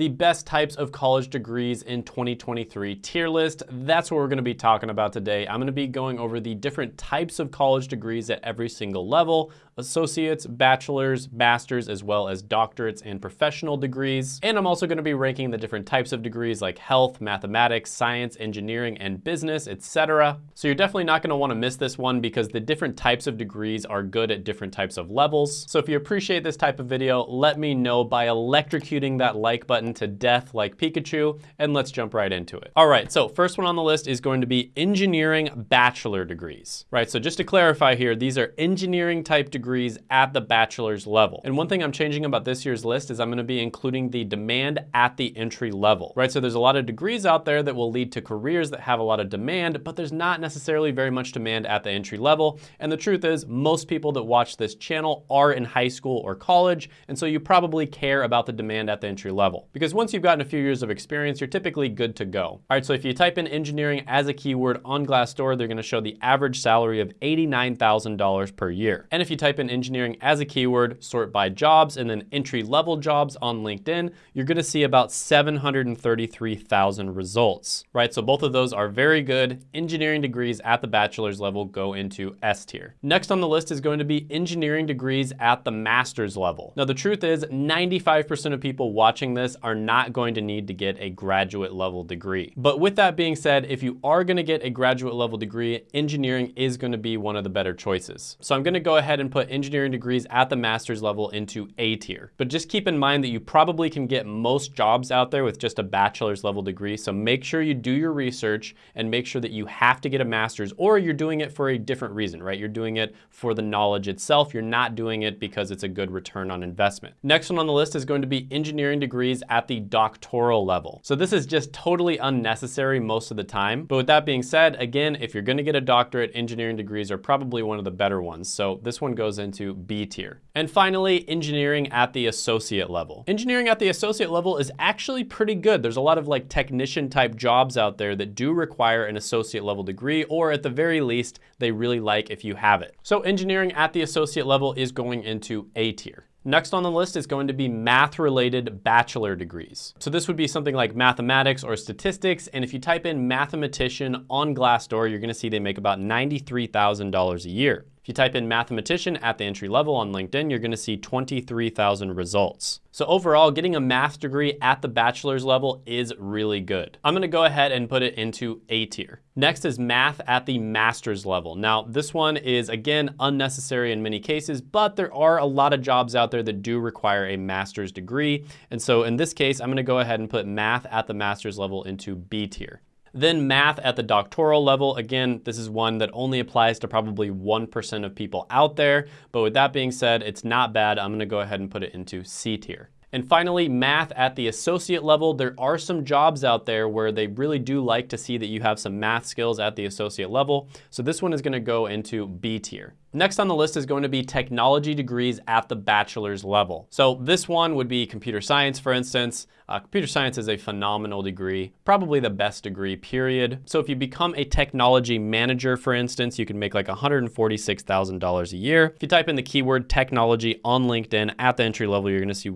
the best types of college degrees in 2023 tier list. That's what we're gonna be talking about today. I'm gonna be going over the different types of college degrees at every single level, associates, bachelor's, master's, as well as doctorates and professional degrees. And I'm also gonna be ranking the different types of degrees like health, mathematics, science, engineering, and business, etc. So you're definitely not gonna wanna miss this one because the different types of degrees are good at different types of levels. So if you appreciate this type of video, let me know by electrocuting that like button to death like Pikachu, and let's jump right into it. All right, so first one on the list is going to be engineering bachelor degrees, right? So just to clarify here, these are engineering type degrees degrees at the bachelor's level. And one thing I'm changing about this year's list is I'm gonna be including the demand at the entry level, right? So there's a lot of degrees out there that will lead to careers that have a lot of demand, but there's not necessarily very much demand at the entry level. And the truth is most people that watch this channel are in high school or college, and so you probably care about the demand at the entry level. Because once you've gotten a few years of experience, you're typically good to go. All right, so if you type in engineering as a keyword on Glassdoor, they're gonna show the average salary of $89,000 per year. And if you type in engineering as a keyword, sort by jobs, and then entry-level jobs on LinkedIn, you're gonna see about 733,000 results, right? So both of those are very good. Engineering degrees at the bachelor's level go into S tier. Next on the list is going to be engineering degrees at the master's level. Now the truth is 95% of people watching this are not going to need to get a graduate level degree. But with that being said, if you are gonna get a graduate level degree, engineering is gonna be one of the better choices. So I'm gonna go ahead and put engineering degrees at the master's level into A tier. But just keep in mind that you probably can get most jobs out there with just a bachelor's level degree. So make sure you do your research and make sure that you have to get a master's or you're doing it for a different reason, right? You're doing it for the knowledge itself. You're not doing it because it's a good return on investment. Next one on the list is going to be engineering degrees at the doctoral level. So this is just totally unnecessary most of the time. But with that being said, again, if you're gonna get a doctorate, engineering degrees are probably one of the better ones. So this one goes into B tier. And finally, engineering at the associate level. Engineering at the associate level is actually pretty good. There's a lot of like technician type jobs out there that do require an associate level degree, or at the very least, they really like if you have it. So engineering at the associate level is going into A tier. Next on the list is going to be math-related bachelor degrees. So this would be something like mathematics or statistics, and if you type in mathematician on Glassdoor, you're gonna see they make about $93,000 a year. If you type in mathematician at the entry level on LinkedIn, you're gonna see 23,000 results. So overall, getting a math degree at the bachelor's level is really good. I'm gonna go ahead and put it into A tier. Next is math at the master's level. Now, this one is, again, unnecessary in many cases, but there are a lot of jobs out there that do require a master's degree. And so in this case, I'm gonna go ahead and put math at the master's level into B tier. Then math at the doctoral level, again, this is one that only applies to probably 1% of people out there. But with that being said, it's not bad. I'm gonna go ahead and put it into C tier. And finally, math at the associate level. There are some jobs out there where they really do like to see that you have some math skills at the associate level. So this one is gonna go into B tier. Next on the list is going to be technology degrees at the bachelor's level. So this one would be computer science, for instance. Uh, computer science is a phenomenal degree, probably the best degree, period. So if you become a technology manager, for instance, you can make like $146,000 a year. If you type in the keyword technology on LinkedIn at the entry level, you're gonna see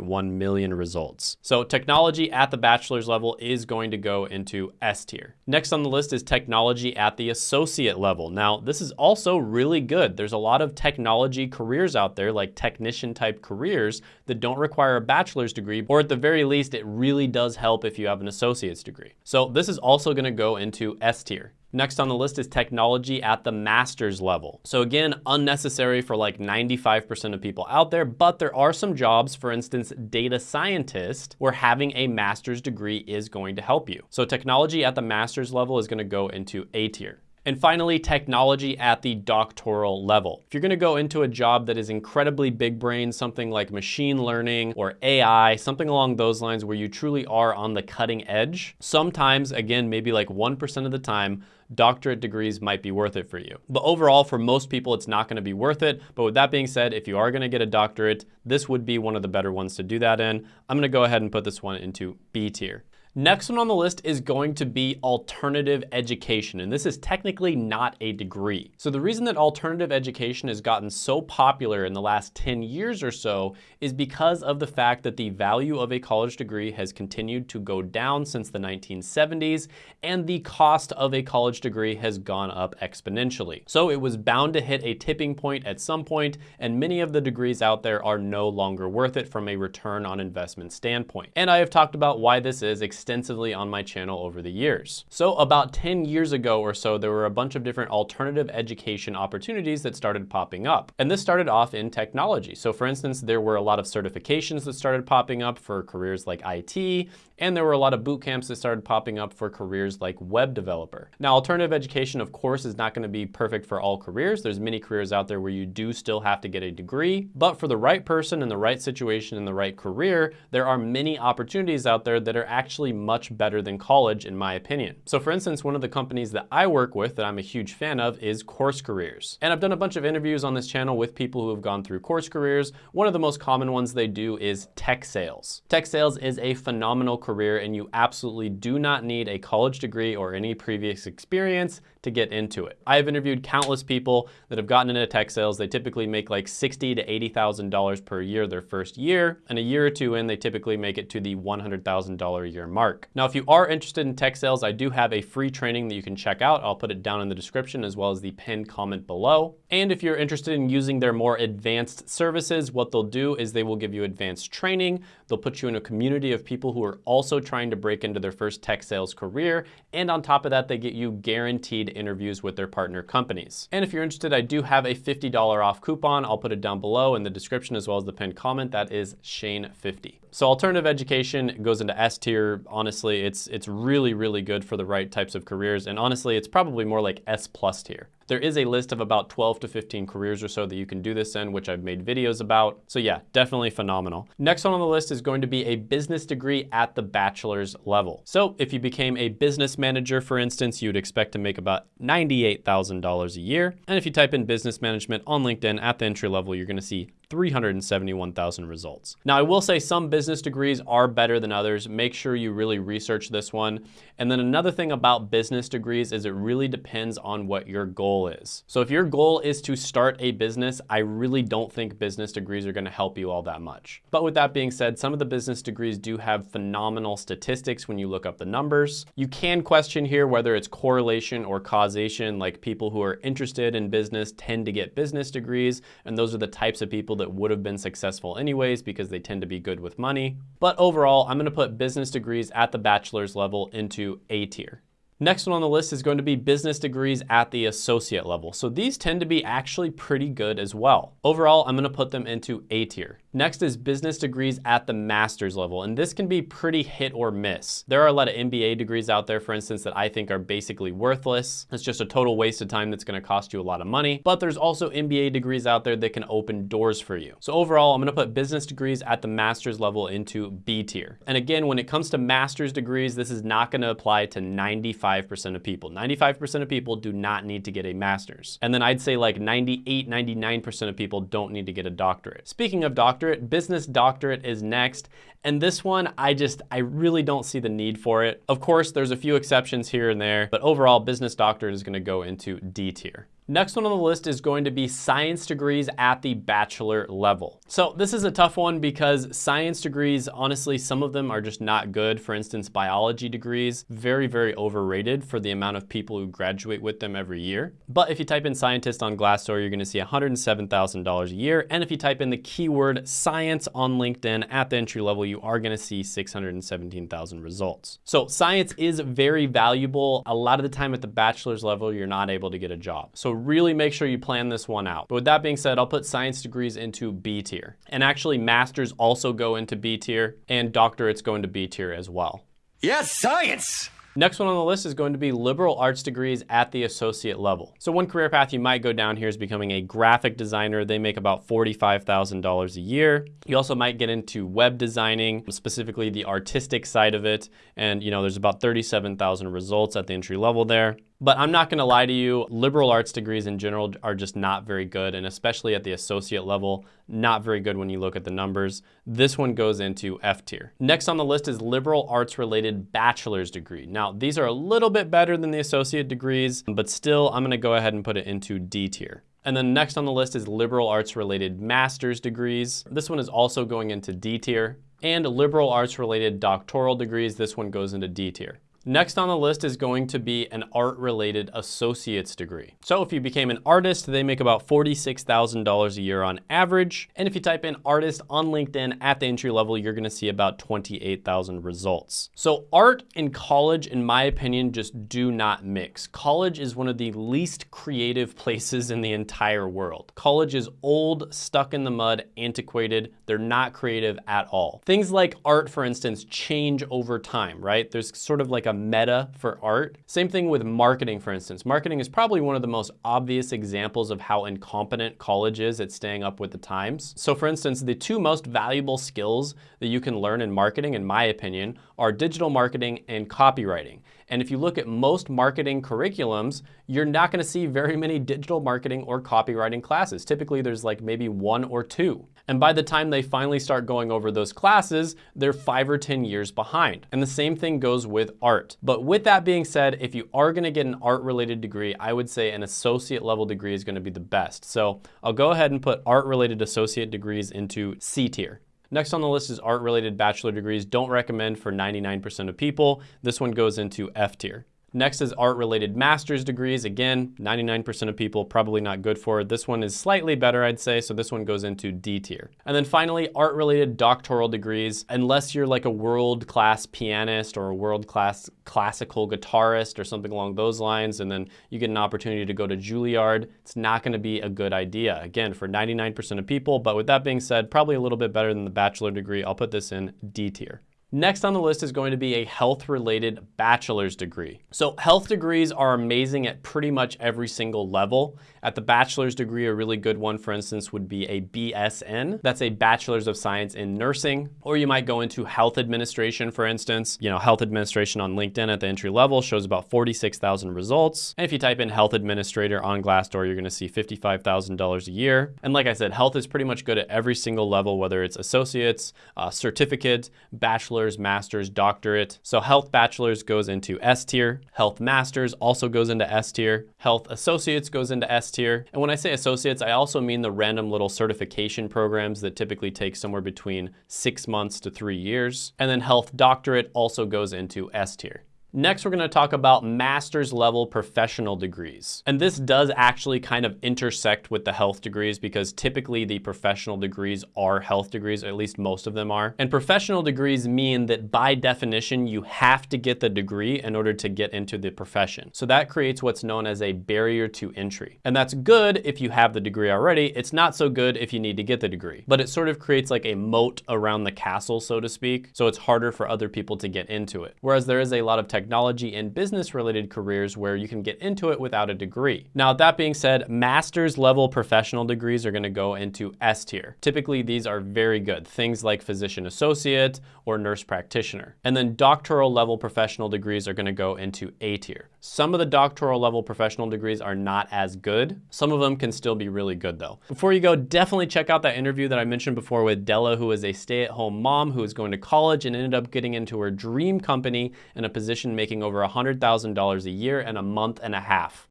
1.1 million results. So technology at the bachelor's level is going to go into S tier. Next on the list is technology at the associate level. Now, this is also really good. There's a lot of technology careers out there, like technician type careers that don't require a bachelor's degree, or at the very least, it really does help if you have an associate's degree. So this is also gonna go into S tier. Next on the list is technology at the master's level. So again, unnecessary for like 95% of people out there, but there are some jobs, for instance, data scientist, where having a master's degree is going to help you. So technology at the master's level is gonna go into A tier. And finally, technology at the doctoral level. If you're gonna go into a job that is incredibly big brain, something like machine learning or AI, something along those lines where you truly are on the cutting edge, sometimes, again, maybe like 1% of the time, doctorate degrees might be worth it for you. But overall, for most people, it's not gonna be worth it. But with that being said, if you are gonna get a doctorate, this would be one of the better ones to do that in. I'm gonna go ahead and put this one into B tier. Next one on the list is going to be alternative education, and this is technically not a degree. So the reason that alternative education has gotten so popular in the last 10 years or so is because of the fact that the value of a college degree has continued to go down since the 1970s, and the cost of a college degree has gone up exponentially. So it was bound to hit a tipping point at some point, and many of the degrees out there are no longer worth it from a return on investment standpoint. And I have talked about why this is extensively on my channel over the years. So about 10 years ago or so, there were a bunch of different alternative education opportunities that started popping up. And this started off in technology. So for instance, there were a lot of certifications that started popping up for careers like IT, and there were a lot of boot camps that started popping up for careers like web developer. Now, alternative education, of course, is not gonna be perfect for all careers. There's many careers out there where you do still have to get a degree, but for the right person in the right situation in the right career, there are many opportunities out there that are actually actually much better than college in my opinion. So for instance, one of the companies that I work with that I'm a huge fan of is Course Careers. And I've done a bunch of interviews on this channel with people who have gone through course careers. One of the most common ones they do is tech sales. Tech sales is a phenomenal career and you absolutely do not need a college degree or any previous experience to get into it. I have interviewed countless people that have gotten into tech sales. They typically make like 60 to $80,000 per year their first year, and a year or two in, they typically make it to the $100,000 a year mark. Now, if you are interested in tech sales, I do have a free training that you can check out. I'll put it down in the description as well as the pinned comment below. And if you're interested in using their more advanced services, what they'll do is they will give you advanced training. They'll put you in a community of people who are also trying to break into their first tech sales career. And on top of that, they get you guaranteed interviews with their partner companies. And if you're interested, I do have a $50 off coupon. I'll put it down below in the description as well as the pinned comment. That is Shane50. So alternative education goes into S tier. Honestly, it's, it's really, really good for the right types of careers. And honestly, it's probably more like S plus tier. There is a list of about 12 to 15 careers or so that you can do this in, which I've made videos about. So yeah, definitely phenomenal. Next one on the list is going to be a business degree at the bachelor's level. So if you became a business manager, for instance, you'd expect to make about $98,000 a year. And if you type in business management on LinkedIn at the entry level, you're gonna see 371,000 results. Now, I will say some business degrees are better than others. Make sure you really research this one. And then another thing about business degrees is it really depends on what your goal is. So if your goal is to start a business, I really don't think business degrees are gonna help you all that much. But with that being said, some of the business degrees do have phenomenal statistics when you look up the numbers. You can question here whether it's correlation or causation, like people who are interested in business tend to get business degrees, and those are the types of people that would have been successful anyways because they tend to be good with money. But overall, I'm gonna put business degrees at the bachelor's level into A tier. Next one on the list is going to be business degrees at the associate level. So these tend to be actually pretty good as well. Overall, I'm gonna put them into A tier. Next is business degrees at the master's level, and this can be pretty hit or miss. There are a lot of MBA degrees out there, for instance, that I think are basically worthless. It's just a total waste of time that's gonna cost you a lot of money. But there's also MBA degrees out there that can open doors for you. So overall, I'm gonna put business degrees at the master's level into B tier. And again, when it comes to master's degrees, this is not gonna apply to 95% of people. 95% of people do not need to get a master's. And then I'd say like 98, 99% of people don't need to get a doctorate. Speaking of doctorate, doctorate. Business doctorate is next. And this one, I just, I really don't see the need for it. Of course, there's a few exceptions here and there, but overall, business doctorate is gonna go into D tier. Next one on the list is going to be science degrees at the bachelor level. So this is a tough one because science degrees, honestly, some of them are just not good. For instance, biology degrees, very, very overrated for the amount of people who graduate with them every year. But if you type in scientist on Glassdoor, you're gonna see $107,000 a year. And if you type in the keyword science on LinkedIn at the entry level, you are gonna see 617,000 results. So science is very valuable. A lot of the time at the bachelor's level, you're not able to get a job. So really make sure you plan this one out. But with that being said, I'll put science degrees into B tier. And actually masters also go into B tier and doctorates go into B tier as well. Yes, science! Next one on the list is going to be liberal arts degrees at the associate level. So one career path you might go down here is becoming a graphic designer. They make about $45,000 a year. You also might get into web designing, specifically the artistic side of it. And you know, there's about 37,000 results at the entry level there. But I'm not gonna lie to you, liberal arts degrees in general are just not very good, and especially at the associate level, not very good when you look at the numbers. This one goes into F tier. Next on the list is liberal arts related bachelor's degree. Now, these are a little bit better than the associate degrees, but still, I'm gonna go ahead and put it into D tier. And then next on the list is liberal arts related master's degrees. This one is also going into D tier. And liberal arts related doctoral degrees, this one goes into D tier. Next on the list is going to be an art-related associate's degree. So if you became an artist, they make about $46,000 a year on average. And if you type in artist on LinkedIn at the entry level, you're gonna see about 28,000 results. So art and college, in my opinion, just do not mix. College is one of the least creative places in the entire world. College is old, stuck in the mud, antiquated. They're not creative at all. Things like art, for instance, change over time, right? There's sort of like a a meta for art. Same thing with marketing, for instance. Marketing is probably one of the most obvious examples of how incompetent college is at staying up with the times. So for instance, the two most valuable skills that you can learn in marketing, in my opinion, are digital marketing and copywriting. And if you look at most marketing curriculums, you're not gonna see very many digital marketing or copywriting classes. Typically there's like maybe one or two. And by the time they finally start going over those classes, they're five or 10 years behind. And the same thing goes with art. But with that being said, if you are gonna get an art related degree, I would say an associate level degree is gonna be the best. So I'll go ahead and put art related associate degrees into C tier. Next on the list is art-related bachelor degrees. Don't recommend for 99% of people. This one goes into F tier. Next is art-related master's degrees. Again, 99% of people probably not good for it. This one is slightly better, I'd say, so this one goes into D tier. And then finally, art-related doctoral degrees. Unless you're like a world-class pianist or a world-class classical guitarist or something along those lines, and then you get an opportunity to go to Juilliard, it's not gonna be a good idea. Again, for 99% of people, but with that being said, probably a little bit better than the bachelor degree. I'll put this in D tier. Next on the list is going to be a health-related bachelor's degree. So health degrees are amazing at pretty much every single level. At the bachelor's degree, a really good one, for instance, would be a BSN. That's a Bachelor's of Science in Nursing. Or you might go into health administration, for instance. You know, health administration on LinkedIn at the entry level shows about 46,000 results. And if you type in health administrator on Glassdoor, you're gonna see $55,000 a year. And like I said, health is pretty much good at every single level, whether it's associates, uh, certificate, bachelor bachelor's, master's, doctorate. So health bachelor's goes into S tier. Health master's also goes into S tier. Health associates goes into S tier. And when I say associates, I also mean the random little certification programs that typically take somewhere between six months to three years. And then health doctorate also goes into S tier. Next, we're gonna talk about master's level professional degrees. And this does actually kind of intersect with the health degrees because typically the professional degrees are health degrees, at least most of them are. And professional degrees mean that by definition, you have to get the degree in order to get into the profession. So that creates what's known as a barrier to entry. And that's good if you have the degree already. It's not so good if you need to get the degree. But it sort of creates like a moat around the castle, so to speak. So it's harder for other people to get into it. Whereas there is a lot of technology and business related careers where you can get into it without a degree. Now, that being said, master's level professional degrees are gonna go into S tier. Typically, these are very good. Things like physician associate or nurse practitioner. And then doctoral level professional degrees are gonna go into A tier. Some of the doctoral level professional degrees are not as good. Some of them can still be really good though. Before you go, definitely check out that interview that I mentioned before with Della, who is a stay-at-home mom who is going to college and ended up getting into her dream company in a position making over $100,000 a year in a month and a half.